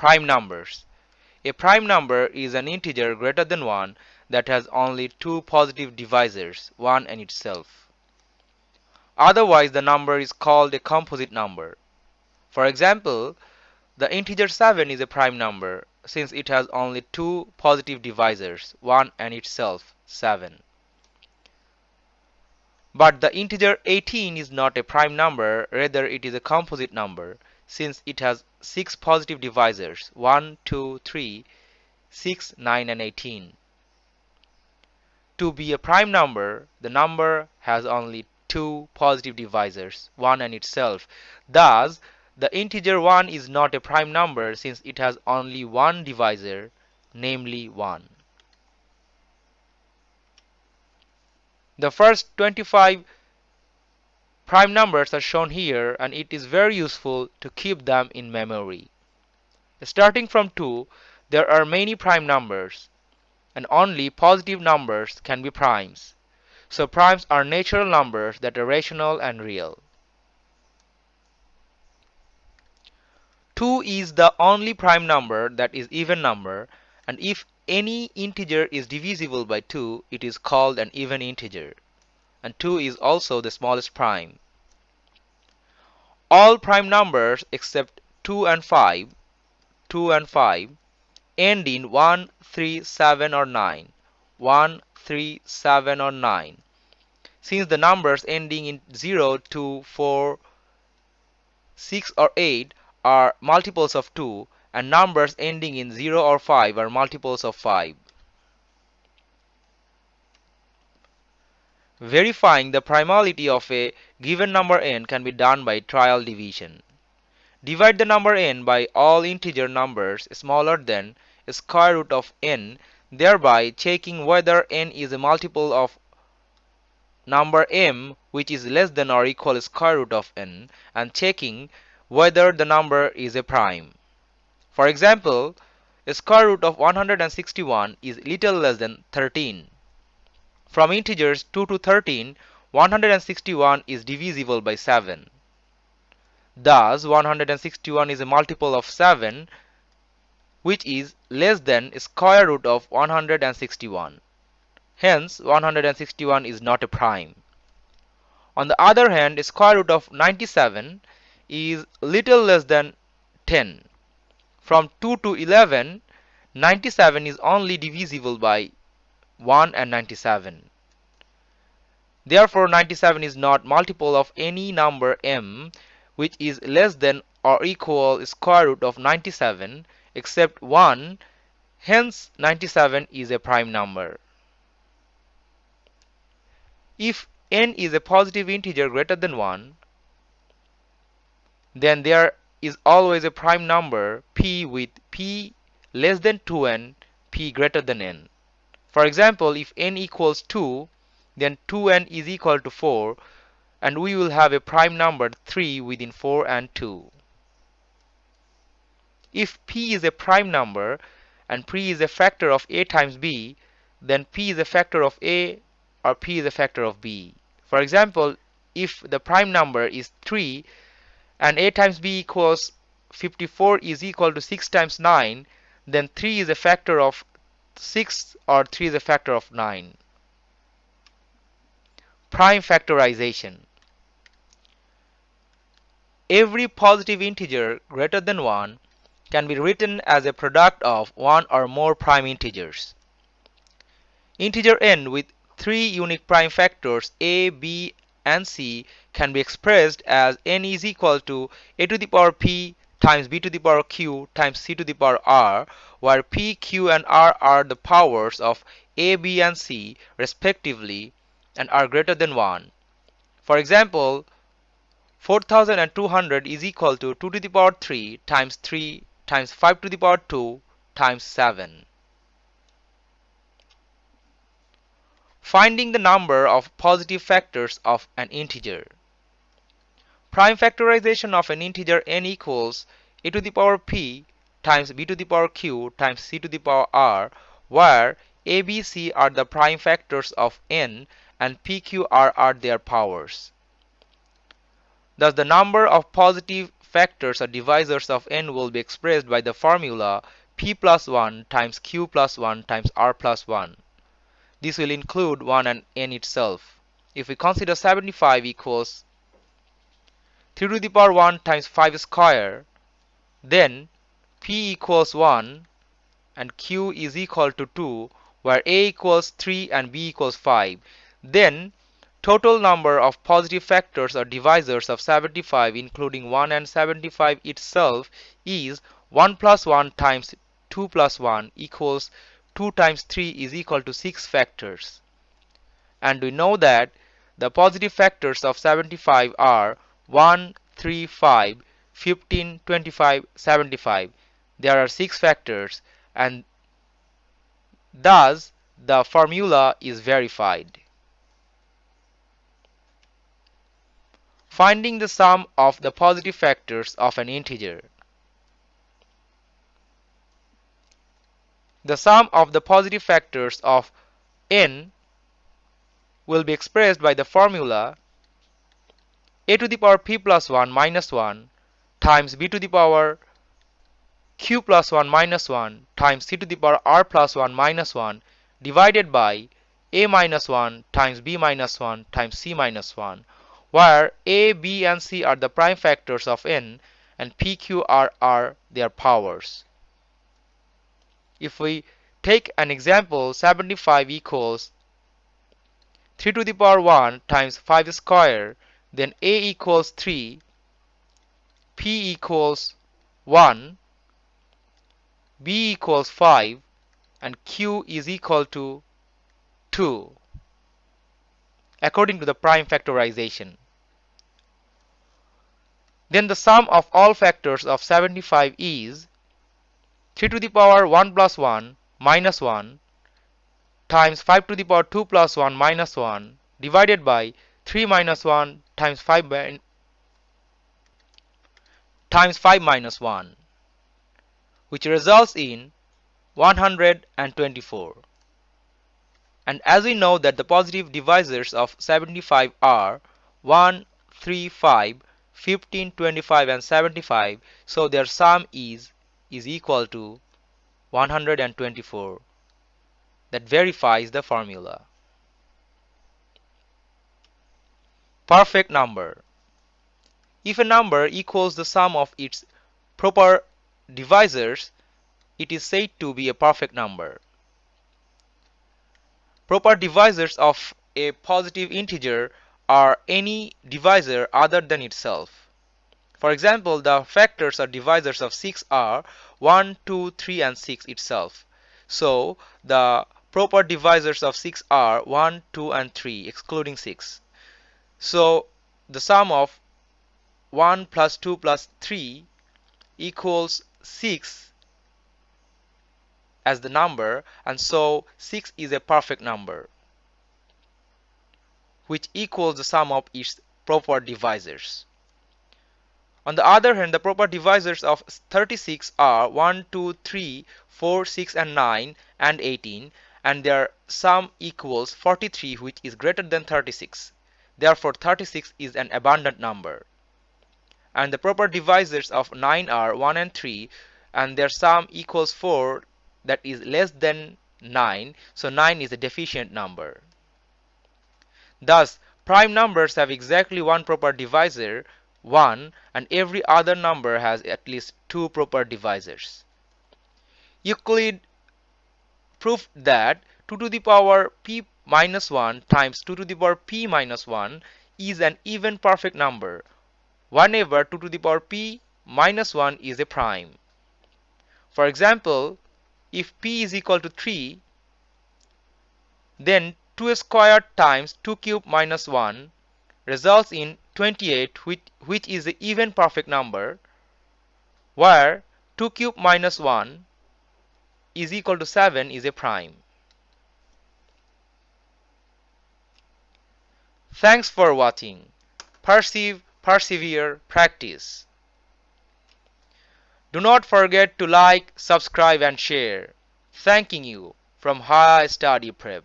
Prime numbers. A prime number is an integer greater than 1 that has only two positive divisors, 1 and itself. Otherwise, the number is called a composite number. For example, the integer 7 is a prime number since it has only two positive divisors, 1 and itself, 7. But the integer 18 is not a prime number, rather it is a composite number since it has 6 positive divisors 1, 2, 3, 6, 9 and 18. To be a prime number, the number has only two positive divisors, 1 and itself. Thus, the integer 1 is not a prime number since it has only one divisor, namely 1. The first 25 prime numbers are shown here and it is very useful to keep them in memory. Starting from 2, there are many prime numbers and only positive numbers can be primes. So primes are natural numbers that are rational and real. 2 is the only prime number that is even number and if any integer is divisible by 2, it is called an even integer. And 2 is also the smallest prime. All prime numbers except 2 and 5, 2 and 5 end in 1, 3, 7 or 9. 1, 3, 7 or 9. Since the numbers ending in 0, 2, 4, 6 or 8 are multiples of 2, and numbers ending in 0 or 5 are multiples of 5. Verifying the primality of a given number n can be done by trial division. Divide the number n by all integer numbers smaller than square root of n, thereby checking whether n is a multiple of number m which is less than or equal to square root of n and checking whether the number is a prime. For example, square root of 161 is little less than 13. From integers 2 to 13, 161 is divisible by 7. Thus, 161 is a multiple of 7 which is less than square root of 161. Hence, 161 is not a prime. On the other hand, square root of 97 is little less than 10. From 2 to 11, 97 is only divisible by 1 and 97. Therefore, 97 is not multiple of any number m which is less than or equal square root of 97 except 1. Hence, 97 is a prime number. If n is a positive integer greater than 1, then there is always a prime number p with p less than 2n, p greater than n. For example, if n equals 2, then 2n is equal to 4 and we will have a prime number 3 within 4 and 2. If p is a prime number and p is a factor of a times b, then p is a factor of a or p is a factor of b. For example, if the prime number is 3 and a times b equals 54 is equal to 6 times 9 then 3 is a factor of 6 or 3 is a factor of 9 prime factorization. Every positive integer greater than 1 can be written as a product of one or more prime integers. Integer n with three unique prime factors a b and c can be expressed as n is equal to a to the power p times b to the power q times c to the power r, where p, q, and r are the powers of a, b, and c respectively and are greater than 1. For example, 4200 is equal to 2 to the power 3 times 3 times 5 to the power 2 times 7. Finding the number of positive factors of an integer. Prime factorization of an integer n equals a to the power p times b to the power q times c to the power r where a, b, c are the prime factors of n and p, q, r are their powers. Thus the number of positive factors or divisors of n will be expressed by the formula p plus 1 times q plus 1 times r plus 1. This will include 1 and n itself. If we consider 75 equals 3 to the power 1 times 5 square, then p equals 1 and q is equal to 2 where a equals 3 and b equals 5. Then total number of positive factors or divisors of 75 including 1 and 75 itself is 1 plus 1 times 2 plus 1 equals 2 times 3 is equal to 6 factors. And we know that the positive factors of 75 are 1, 3, 5, 15, 25, 75. There are 6 factors and Thus, the formula is verified. Finding the sum of the positive factors of an integer. The sum of the positive factors of n will be expressed by the formula a to the power p plus 1 minus 1 times b to the power q plus 1 minus 1 times c to the power r plus 1 minus 1 divided by a minus 1 times b minus 1 times c minus 1 where a, b and c are the prime factors of n and p, q, r are their powers. If we take an example 75 equals 3 to the power 1 times 5 square then a equals 3 p equals 1 b equals 5 and q is equal to 2 according to the prime factorization. Then the sum of all factors of 75 is 3 to the power 1 plus 1 minus 1 times 5 to the power 2 plus 1 minus 1 divided by 3 minus 1 times 5 times 5 minus 1 which results in 124. And as we know that the positive divisors of 75 are 1, 3, 5, 15, 25 and 75 so their sum is is equal to 124 that verifies the formula. Perfect number If a number equals the sum of its proper divisors, it is said to be a perfect number. Proper divisors of a positive integer are any divisor other than itself. For example, the factors or divisors of 6 are 1, 2, 3 and 6 itself. So, the proper divisors of 6 are 1, 2 and 3 excluding 6. So, the sum of 1 plus 2 plus 3 equals 6 as the number and so 6 is a perfect number which equals the sum of its proper divisors. On the other hand, the proper divisors of 36 are 1, 2, 3, 4, 6 and 9 and 18 and their sum equals 43 which is greater than 36. Therefore 36 is an abundant number and the proper divisors of 9 are 1 and 3 and their sum equals 4 that is less than 9 so 9 is a deficient number. Thus prime numbers have exactly one proper divisor 1 and every other number has at least two proper divisors. Euclid proved that 2 to the power p minus 1 times 2 to the power p minus 1 is an even perfect number whenever 2 to the power p minus 1 is a prime. For example, if p is equal to 3, then 2 squared times 2 cube minus 1 results in 28 which, which is the even perfect number where 2 cube minus 1 is equal to 7 is a prime. Thanks for watching. Perceive persevere, practice. Do not forget to like, subscribe and share. Thanking you from High Study Prep.